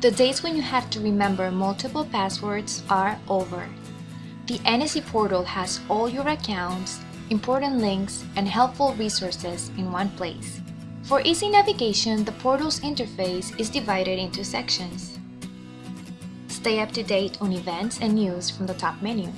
The days when you have to remember multiple passwords are over. The NSC portal has all your accounts, important links, and helpful resources in one place. For easy navigation, the portal's interface is divided into sections. Stay up to date on events and news from the top menu.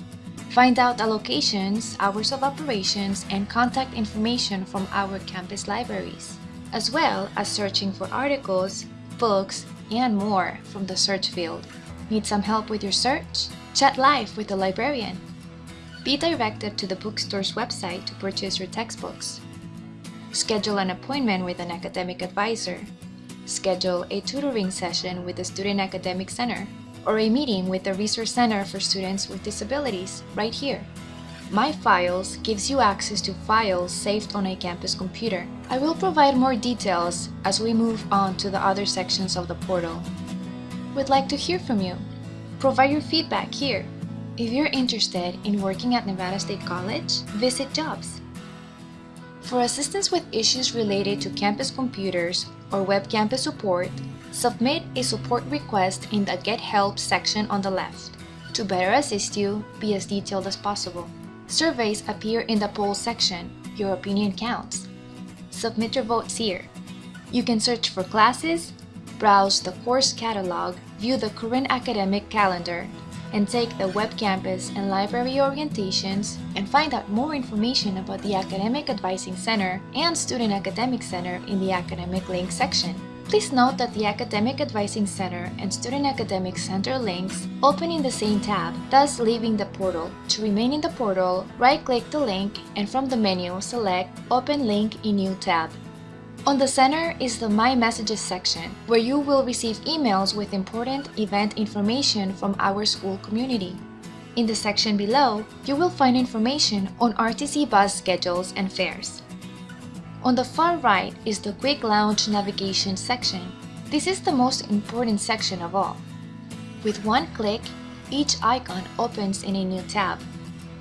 Find out allocations, hours of operations, and contact information from our campus libraries, as well as searching for articles, books, and more from the search field. Need some help with your search? Chat live with the librarian. Be directed to the bookstore's website to purchase your textbooks. Schedule an appointment with an academic advisor. Schedule a tutoring session with the Student Academic Center or a meeting with the Resource Center for Students with Disabilities right here. My Files gives you access to files saved on a campus computer. I will provide more details as we move on to the other sections of the portal. We'd like to hear from you. Provide your feedback here. If you're interested in working at Nevada State College, visit jobs. For assistance with issues related to campus computers or web campus support, submit a support request in the Get Help section on the left. To better assist you, be as detailed as possible. Surveys appear in the poll section. Your opinion counts. Submit your votes here. You can search for classes, browse the course catalog, view the current academic calendar, and take the web campus and library orientations and find out more information about the Academic Advising Center and Student Academic Center in the Academic Link section. Please note that the Academic Advising Center and Student Academic Center links open in the same tab, thus leaving the portal. To remain in the portal, right-click the link and from the menu select Open Link in New tab. On the center is the My Messages section, where you will receive emails with important event information from our school community. In the section below, you will find information on RTC bus schedules and fares. On the far right is the Quick Launch Navigation section. This is the most important section of all. With one click, each icon opens in a new tab.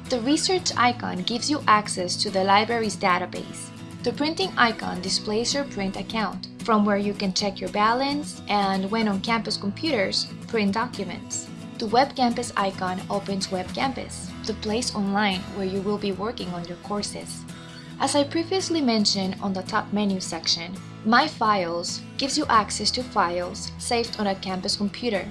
The Research icon gives you access to the library's database. The printing icon displays your print account, from where you can check your balance and, when on campus computers, print documents. The Web Campus icon opens Web Campus, the place online where you will be working on your courses. As I previously mentioned on the top menu section, My Files gives you access to files saved on a campus computer.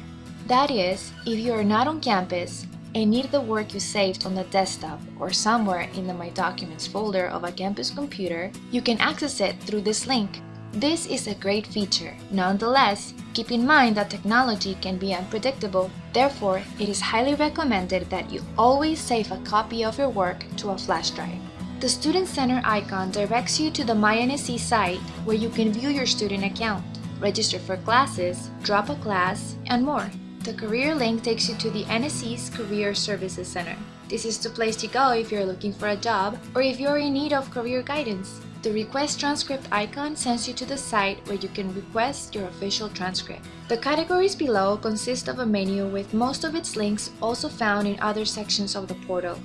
That is, if you are not on campus, and need the work you saved on the desktop or somewhere in the My Documents folder of a campus computer, you can access it through this link. This is a great feature. Nonetheless, keep in mind that technology can be unpredictable. Therefore, it is highly recommended that you always save a copy of your work to a flash drive. The Student Center icon directs you to the MyNSC site where you can view your student account, register for classes, drop a class, and more. The career link takes you to the NSC's Career Services Center. This is the place to go if you're looking for a job or if you're in need of career guidance. The request transcript icon sends you to the site where you can request your official transcript. The categories below consist of a menu with most of its links also found in other sections of the portal.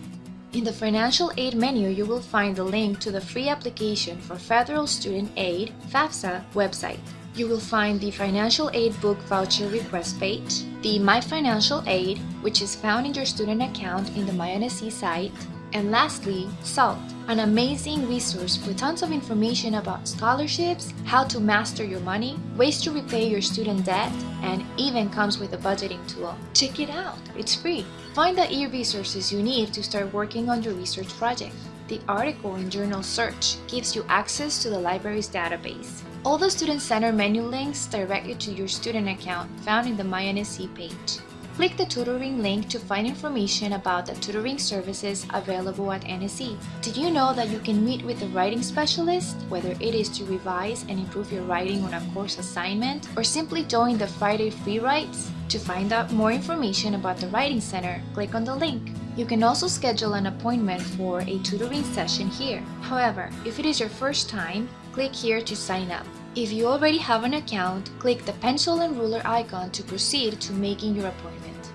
In the Financial Aid menu, you will find the link to the free application for Federal Student Aid FAFSA website. You will find the Financial Aid Book Voucher Request page, the My Financial Aid, which is found in your student account in the MyNSC site, and lastly, SALT, an amazing resource with tons of information about scholarships, how to master your money, ways to repay your student debt, and even comes with a budgeting tool. Check it out, it's free. Find the e-resources you need to start working on your research project. The article in Journal Search gives you access to the library's database. All the Student Center menu links direct you to your student account found in the MyNSC page. Click the tutoring link to find information about the tutoring services available at NSC. Did you know that you can meet with a writing specialist, whether it is to revise and improve your writing on a course assignment, or simply join the Friday Free Writes? To find out more information about the Writing Center, click on the link. You can also schedule an appointment for a tutoring session here. However, if it is your first time, click here to sign up. If you already have an account, click the pencil and ruler icon to proceed to making your appointment.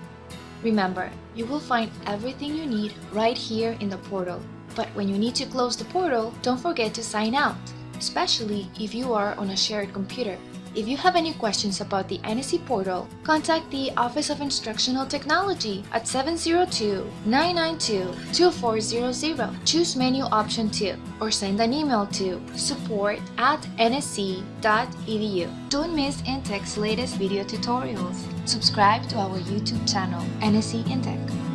Remember, you will find everything you need right here in the portal. But when you need to close the portal, don't forget to sign out. especially if you are on a shared computer. If you have any questions about the NSC portal, contact the Office of Instructional Technology at 702-992-2400. Choose menu option 2 or send an email to support at nsc.edu. Don't miss Intech's latest video tutorials. Subscribe to our YouTube channel, NSC Intech.